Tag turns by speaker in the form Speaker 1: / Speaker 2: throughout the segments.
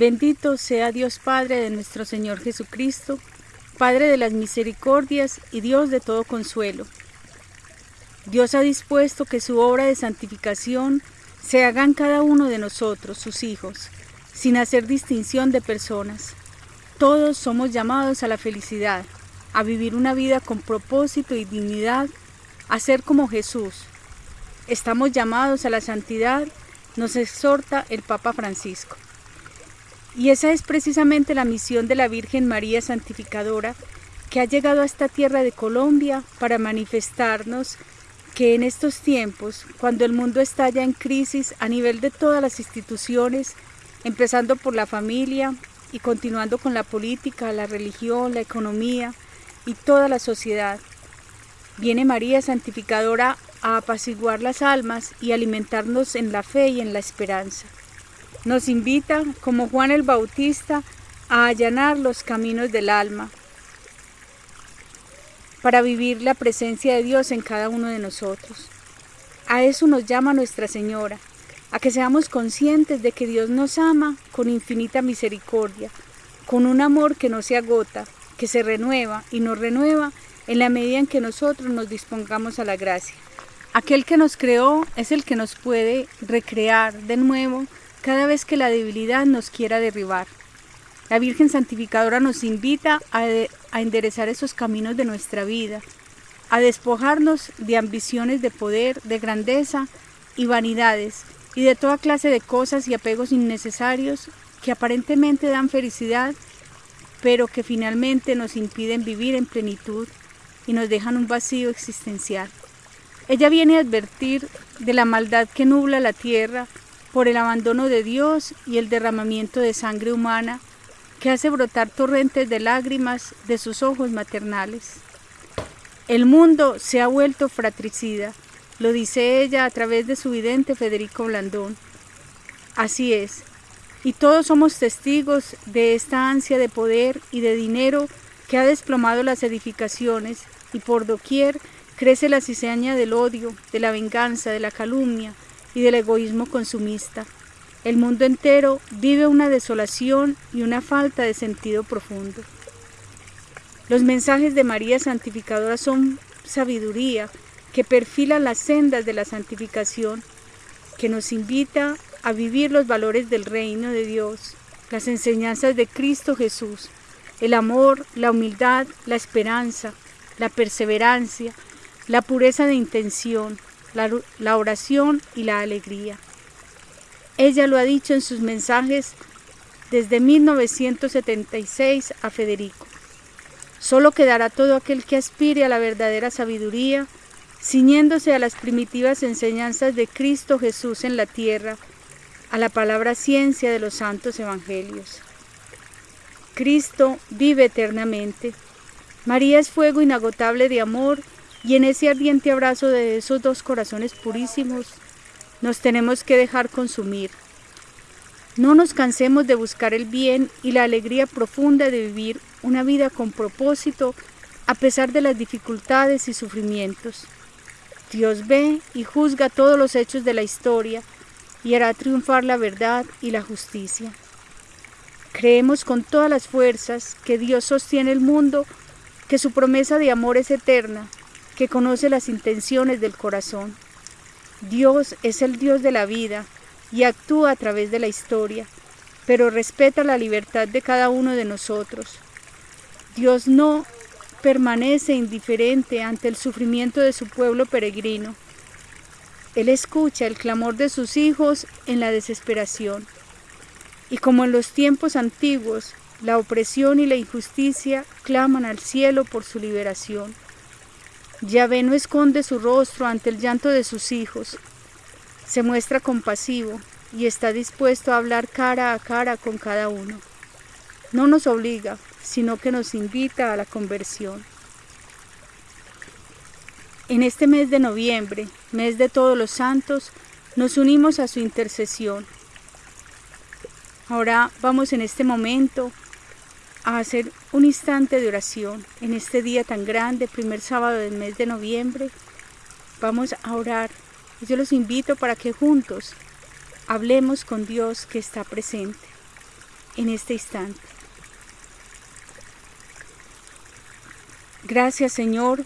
Speaker 1: Bendito sea Dios Padre de nuestro Señor Jesucristo, Padre de las misericordias y Dios de todo consuelo. Dios ha dispuesto que su obra de santificación se haga en cada uno de nosotros, sus hijos, sin hacer distinción de personas. Todos somos llamados a la felicidad, a vivir una vida con propósito y dignidad, a ser como Jesús. Estamos llamados a la santidad, nos exhorta el Papa Francisco. Y esa es precisamente la misión de la Virgen María Santificadora, que ha llegado a esta tierra de Colombia para manifestarnos que en estos tiempos, cuando el mundo está ya en crisis a nivel de todas las instituciones, empezando por la familia y continuando con la política, la religión, la economía y toda la sociedad, viene María Santificadora a apaciguar las almas y alimentarnos en la fe y en la esperanza. Nos invita, como Juan el Bautista, a allanar los caminos del alma, para vivir la presencia de Dios en cada uno de nosotros. A eso nos llama Nuestra Señora, a que seamos conscientes de que Dios nos ama con infinita misericordia, con un amor que no se agota, que se renueva y nos renueva en la medida en que nosotros nos dispongamos a la gracia. Aquel que nos creó es el que nos puede recrear de nuevo cada vez que la debilidad nos quiera derribar. La Virgen Santificadora nos invita a, enderezar esos caminos de nuestra vida, a despojarnos de ambiciones de poder, de grandeza y vanidades, y de toda clase de cosas y apegos innecesarios que aparentemente dan felicidad, pero que finalmente nos impiden vivir en plenitud y nos dejan un vacío existencial. Ella viene a advertir de la maldad que nubla la tierra por el abandono de Dios y el derramamiento de sangre humana que hace brotar torrentes de lágrimas de sus ojos maternales. El mundo se ha vuelto fratricida, lo dice ella a través de su vidente Federico Blandón. Así es, y todos somos testigos de esta ansia de poder y de dinero que ha desplomado las edificaciones y por doquier crece la cizaña del odio, de la venganza, de la calumnia, y del egoísmo consumista. El mundo entero vive una desolación y una falta de sentido profundo. Los mensajes de María Santificadora son sabiduría que perfila las sendas de la santificación, que nos invita a vivir los valores del reino de Dios, las enseñanzas de Cristo Jesús, el amor, la humildad, la esperanza, la perseverancia, la pureza de intención, la, oración y la alegría. Ella lo ha dicho en sus mensajes desde 1976 a Federico. Solo quedará todo aquel que aspire a la verdadera sabiduría, ciñéndose a las primitivas enseñanzas de Cristo Jesús en la tierra, a la palabra ciencia de los santos evangelios. Cristo vive eternamente. María es fuego inagotable de amor y en ese ardiente abrazo de esos dos corazones purísimos nos tenemos que dejar consumir. No nos cansemos de buscar el bien y la alegría profunda de vivir una vida con propósito a pesar de las dificultades y sufrimientos. Dios ve y juzga todos los hechos de la historia y hará triunfar la verdad y la justicia. Creemos con todas las fuerzas que Dios sostiene el mundo, que su promesa de amor es eterna que conoce las intenciones del corazón. Dios es el Dios de la vida y actúa a través de la historia, pero respeta la libertad de cada uno de nosotros. Dios no permanece indiferente ante el sufrimiento de su pueblo peregrino. Él escucha el clamor de sus hijos en la desesperación. Y como en los tiempos antiguos, la opresión y la injusticia claman al cielo por su liberación. Yahvé no esconde su rostro ante el llanto de sus hijos. Se muestra compasivo y está dispuesto a hablar cara a cara con cada uno. No nos obliga, sino que nos invita a la conversión. En este mes de noviembre, mes de todos los santos, nos unimos a su intercesión. Ahora vamos en este momento a hacer un instante de oración en este día tan grande, primer sábado del mes de noviembre. Vamos a orar. Yo los invito para que juntos hablemos con Dios que está presente. en este instante. Gracias Señor,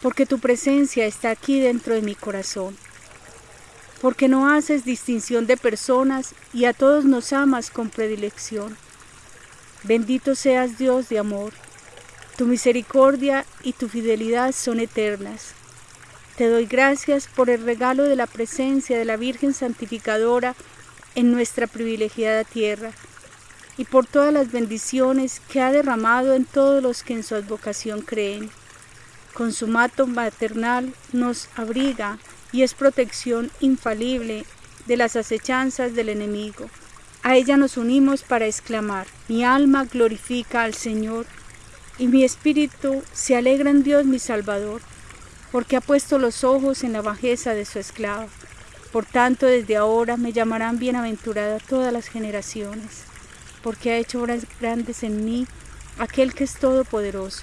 Speaker 1: porque tu presencia está aquí dentro de mi corazón, porque no haces distinción de personas y a todos nos amas con predilección. Bendito seas Dios de amor, tu misericordia y tu fidelidad son eternas. Te doy gracias por el regalo de la presencia de la Virgen Santificadora en nuestra privilegiada tierra y por todas las bendiciones que ha derramado en todos los que en su advocación creen. Con su mato maternal nos abriga y es protección infalible de las acechanzas del enemigo. A ella nos unimos para exclamar, mi alma glorifica al Señor y mi espíritu se alegra en Dios mi Salvador porque ha puesto los ojos en la bajeza de su esclava. Por tanto, desde ahora me llamarán bienaventurada todas las generaciones, porque ha hecho obras grandes en mí aquel que es todopoderoso,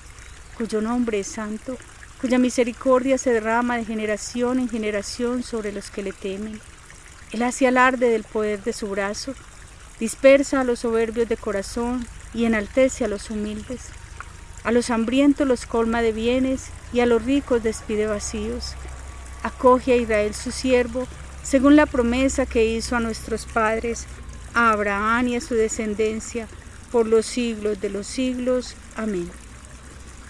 Speaker 1: cuyo nombre es santo, cuya misericordia se derrama de generación en generación sobre los que le temen. Él hace alarde del poder de su brazo, dispersa a los soberbios de corazón y enaltece a los humildes. A los hambrientos los colma de bienes y a los ricos despide vacíos. Acoge a Israel su siervo, según la promesa que hizo a nuestros padres, a Abraham y a su descendencia, por los siglos de los siglos. Amén.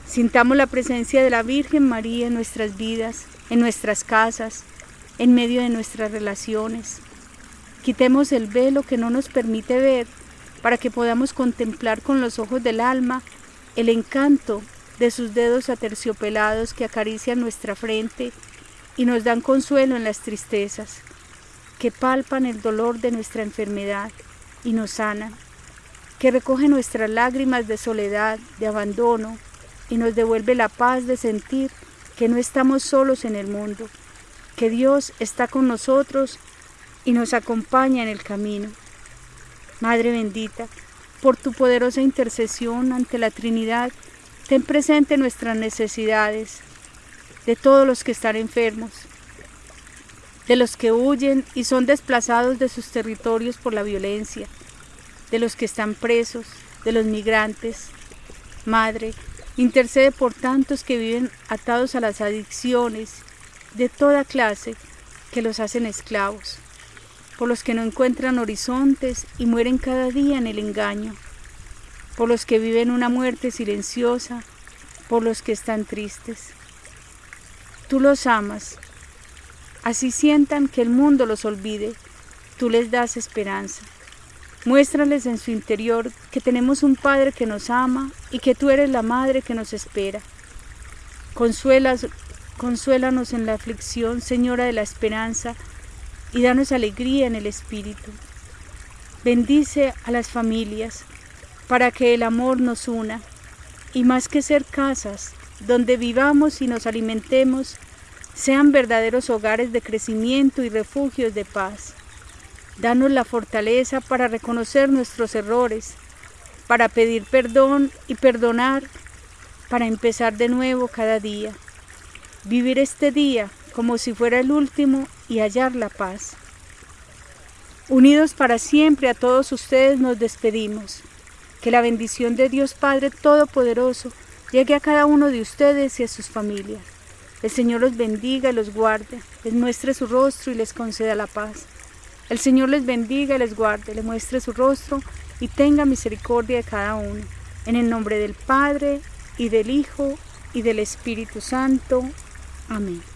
Speaker 1: Sintamos la presencia de la Virgen María en nuestras vidas, en nuestras casas, en medio de nuestras relaciones. Quitemos el velo que no nos permite ver para que podamos contemplar con los ojos del alma el encanto de sus dedos aterciopelados que acarician nuestra frente y nos dan consuelo en las tristezas, que palpan el dolor de nuestra enfermedad y nos sanan, que recoge nuestras lágrimas de soledad, de abandono y nos devuelve la paz de sentir que no estamos solos en el mundo, que Dios está con nosotros y nos acompaña en el camino. Madre bendita, por tu poderosa intercesión ante la Trinidad, ten presente nuestras necesidades, de todos los que están enfermos, de los que huyen y son desplazados de sus territorios por la violencia, de los que están presos, de los migrantes. Madre, intercede por tantos que viven atados a las adicciones de toda clase que los hacen esclavos por los que no encuentran horizontes y mueren cada día en el engaño, por los que viven una muerte silenciosa, por los que están tristes. Tú los amas, así sientan que el mundo los olvide, tú les das esperanza. Muéstrales en su interior que tenemos un Padre que nos ama y que tú eres la Madre que nos espera. Consuelas, consuélanos en la aflicción, Señora de la esperanza, y danos alegría en el Espíritu. Bendice a las familias para que el amor nos una y más que ser casas donde vivamos y nos alimentemos, sean verdaderos hogares de crecimiento y refugios de paz. Danos la fortaleza para reconocer nuestros errores, para pedir perdón y perdonar, para empezar de nuevo cada día. Vivir este día como si fuera el último y hallar la paz. Unidos para siempre a todos ustedes nos despedimos. Que la bendición de Dios Padre Todopoderoso llegue a cada uno de ustedes y a sus familias. El Señor los bendiga y los guarde, les muestre su rostro y les conceda la paz. El Señor les bendiga y les guarde, les muestre su rostro y tenga misericordia de cada uno. En el nombre del Padre y del Hijo y del Espíritu Santo. Amén.